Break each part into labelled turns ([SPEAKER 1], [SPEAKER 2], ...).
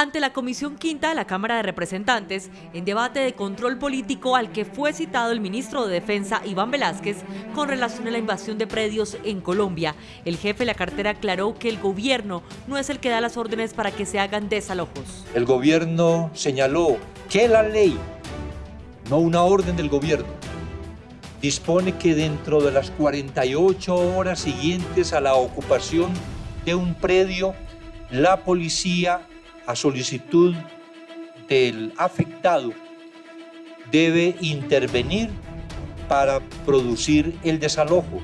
[SPEAKER 1] ante la Comisión Quinta de la Cámara de Representantes en debate de control político al que fue citado el ministro de Defensa Iván Velázquez con relación a la invasión de predios en Colombia. El jefe de la cartera aclaró que el gobierno no es el que da las órdenes para que se hagan desalojos.
[SPEAKER 2] El gobierno señaló que la ley, no una orden del gobierno, dispone que dentro de las 48 horas siguientes a la ocupación de un predio, la policía a solicitud del afectado debe intervenir para producir el desalojo.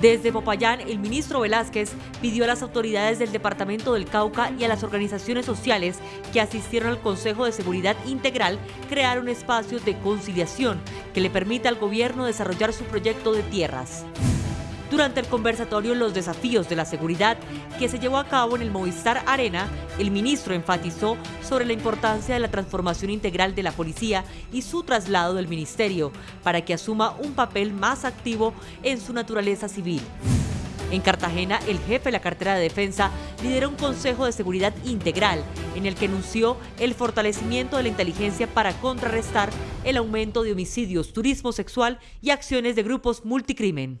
[SPEAKER 1] Desde Popayán, el ministro Velázquez pidió a las autoridades del Departamento del Cauca y a las organizaciones sociales que asistieron al Consejo de Seguridad Integral crear un espacio de conciliación que le permita al gobierno desarrollar su proyecto de tierras durante el conversatorio Los desafíos de la seguridad que se llevó a cabo en el Movistar Arena, el ministro enfatizó sobre la importancia de la transformación integral de la policía y su traslado del ministerio para que asuma un papel más activo en su naturaleza civil. En Cartagena, el jefe de la cartera de defensa lideró un consejo de seguridad integral en el que anunció el fortalecimiento de la inteligencia para contrarrestar el aumento de homicidios, turismo sexual y acciones de grupos multicrimen.